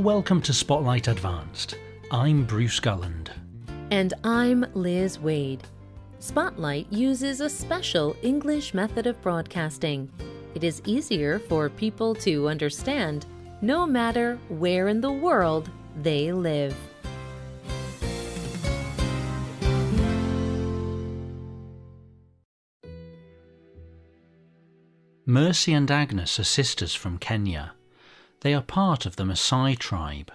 Welcome to Spotlight Advanced. I'm Bruce Gulland. And I'm Liz Waid. Spotlight uses a special English method of broadcasting. It is easier for people to understand no matter where in the world they live. Mercy and Agnes are sisters from Kenya. They are part of the Maasai tribe.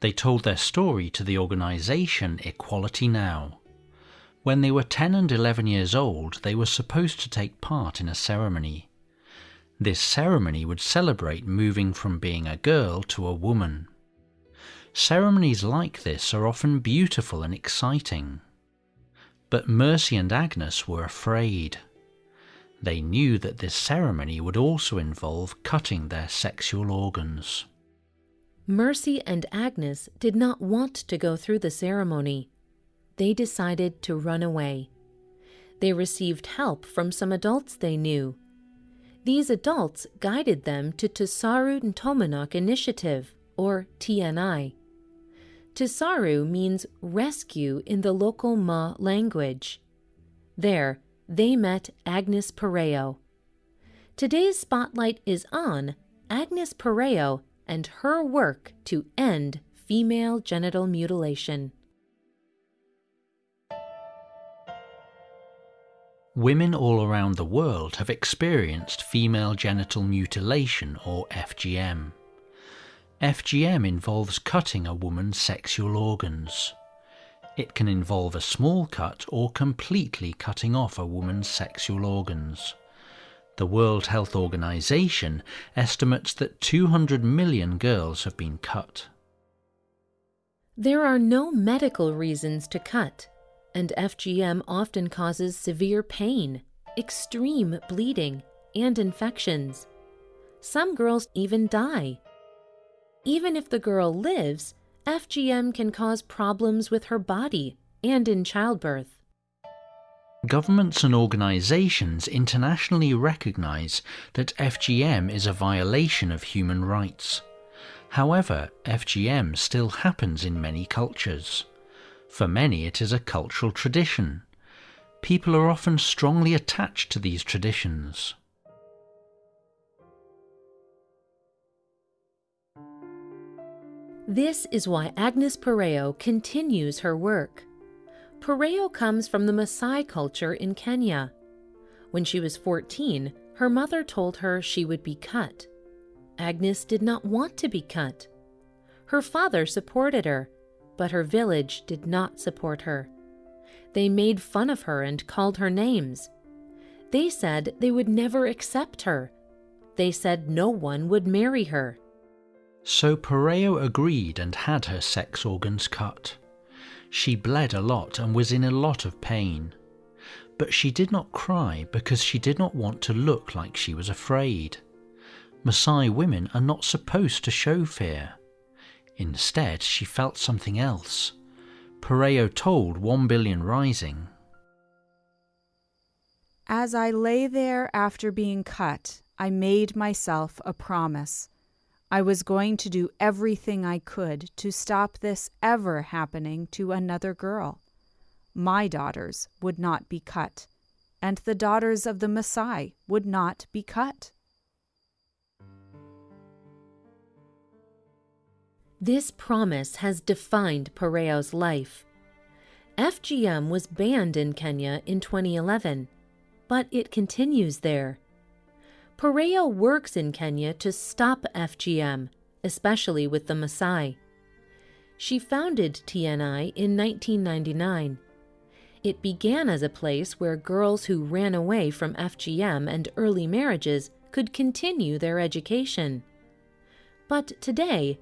They told their story to the organisation Equality Now. When they were 10 and 11 years old, they were supposed to take part in a ceremony. This ceremony would celebrate moving from being a girl to a woman. Ceremonies like this are often beautiful and exciting. But Mercy and Agnes were afraid. They knew that this ceremony would also involve cutting their sexual organs. Mercy and Agnes did not want to go through the ceremony. They decided to run away. They received help from some adults they knew. These adults guided them to Tasaru Ntomonok Initiative, or TNI. Tusaru means rescue in the local Maa language. There, they met Agnes Pareyio. Today's spotlight is on Agnes Pareyio and her work to end female genital mutilation. Women all around the world have experienced female genital mutilation or FGM. FGM involves cutting a woman's sexual organs. It can involve a small cut or completely cutting off a woman's sexual organs. The World Health Organization estimates that 200 million girls have been cut. There are no medical reasons to cut, and FGM often causes severe pain, extreme bleeding, and infections. Some girls even die. Even if the girl lives, FGM can cause problems with her body and in childbirth. Governments and organisations internationally recognise that FGM is a violation of human rights. However, FGM still happens in many cultures. For many, it is a cultural tradition. People are often strongly attached to these traditions. This is why Agnes Pareyio continues her work. Pareyio comes from the Maasai culture in Kenya. When she was 14, her mother told her she would be cut. Agnes did not want to be cut. Her father supported her, but her village did not support her. They made fun of her and called her names. They said they would never accept her. They said no one would marry her. So Pareyio agreed and had her sex organs cut. She bled a lot and was in a lot of pain. But she did not cry because she did not want to look like she was afraid. Maasai women are not supposed to show fear. Instead, she felt something else. Pareyio told 1 Billion Rising. As I lay there after being cut, I made myself a promise. I was going to do everything I could to stop this ever happening to another girl. My daughters would not be cut, and the daughters of the Maasai would not be cut. This promise has defined Pareyio's life. FGM was banned in Kenya in 2011, but it continues there. Pareyio works in Kenya to stop FGM, especially with the Maasai. She founded TNI in 1999. It began as a place where girls who ran away from FGM and early marriages could continue their education. But today,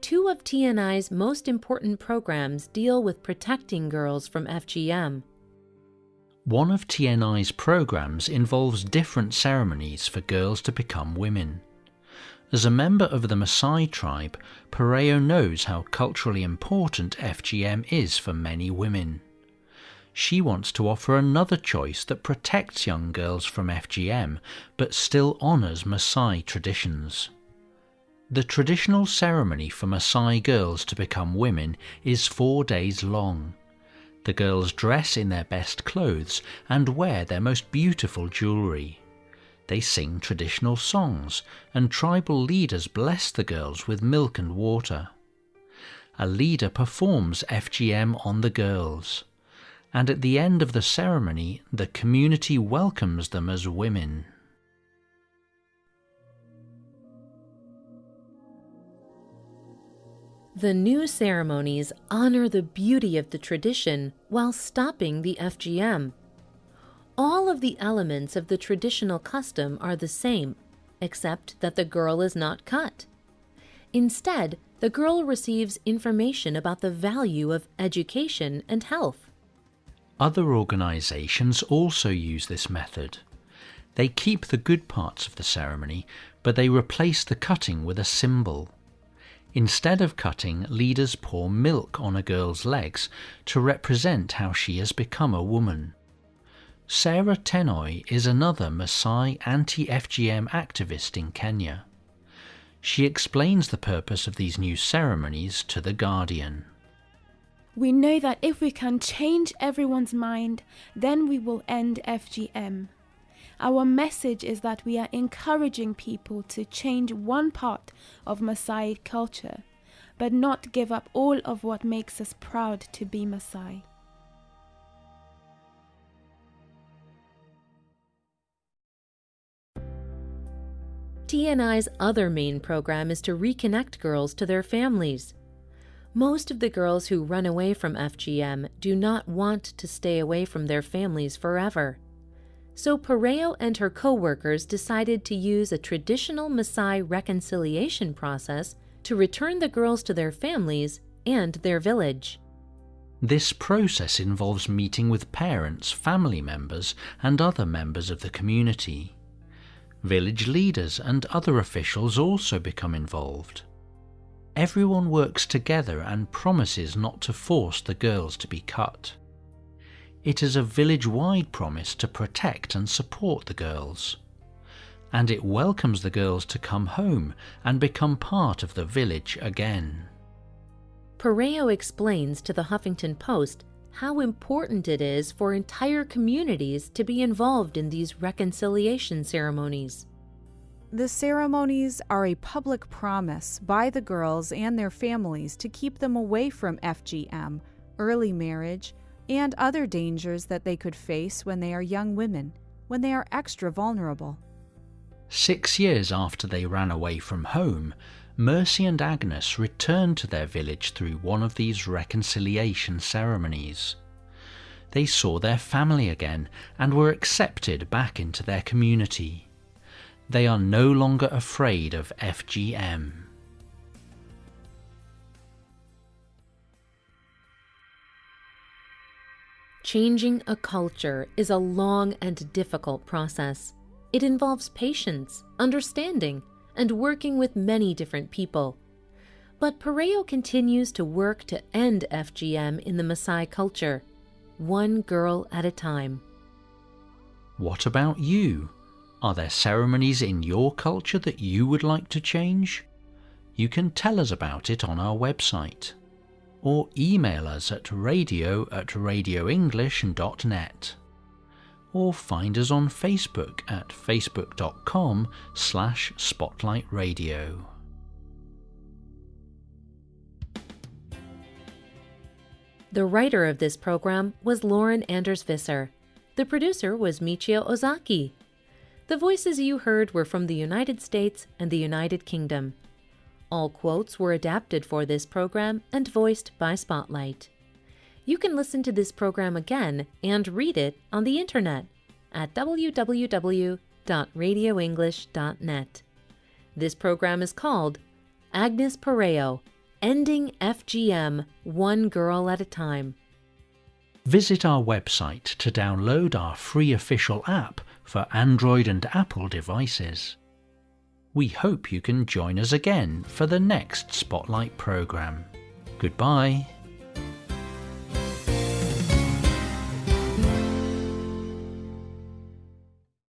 two of TNI's most important programs deal with protecting girls from FGM. One of TNI's programs involves different ceremonies for girls to become women. As a member of the Maasai tribe, Pareyio knows how culturally important FGM is for many women. She wants to offer another choice that protects young girls from FGM but still honours Maasai traditions. The traditional ceremony for Maasai girls to become women is four days long. The girls dress in their best clothes and wear their most beautiful jewellery. They sing traditional songs, and tribal leaders bless the girls with milk and water. A leader performs FGM on the girls, and at the end of the ceremony, the community welcomes them as women. The new ceremonies honor the beauty of the tradition while stopping the FGM. All of the elements of the traditional custom are the same, except that the girl is not cut. Instead, the girl receives information about the value of education and health. Other organizations also use this method. They keep the good parts of the ceremony, but they replace the cutting with a symbol. Instead of cutting, leaders pour milk on a girl's legs to represent how she has become a woman. Sarah Tenoi is another Maasai anti FGM activist in Kenya. She explains the purpose of these new ceremonies to The Guardian. We know that if we can change everyone's mind, then we will end FGM. Our message is that we are encouraging people to change one part of Maasai culture, but not give up all of what makes us proud to be Maasai. TNI's other main program is to reconnect girls to their families. Most of the girls who run away from FGM do not want to stay away from their families forever. So Pareyio and her co-workers decided to use a traditional Maasai reconciliation process to return the girls to their families and their village. This process involves meeting with parents, family members, and other members of the community. Village leaders and other officials also become involved. Everyone works together and promises not to force the girls to be cut. It is a village wide promise to protect and support the girls. And it welcomes the girls to come home and become part of the village again. Pareyio explains to the Huffington Post how important it is for entire communities to be involved in these reconciliation ceremonies. The ceremonies are a public promise by the girls and their families to keep them away from FGM, early marriage, and other dangers that they could face when they are young women, when they are extra vulnerable. Six years after they ran away from home, Mercy and Agnes returned to their village through one of these reconciliation ceremonies. They saw their family again and were accepted back into their community. They are no longer afraid of FGM. Changing a culture is a long and difficult process. It involves patience, understanding, and working with many different people. But Pareyio continues to work to end FGM in the Maasai culture, one girl at a time. What about you? Are there ceremonies in your culture that you would like to change? You can tell us about it on our website or email us at radio at radioenglish.net or find us on Facebook at facebook.com slash spotlightradio. The writer of this program was Lauren Anders Visser. The producer was Michio Ozaki. The voices you heard were from the United States and the United Kingdom. All quotes were adapted for this program and voiced by Spotlight. You can listen to this program again and read it on the internet at www.radioenglish.net. This program is called Agnes Pareyio Ending FGM One Girl at a Time. Visit our website to download our free official app for Android and Apple devices. We hope you can join us again for the next Spotlight programme. Goodbye.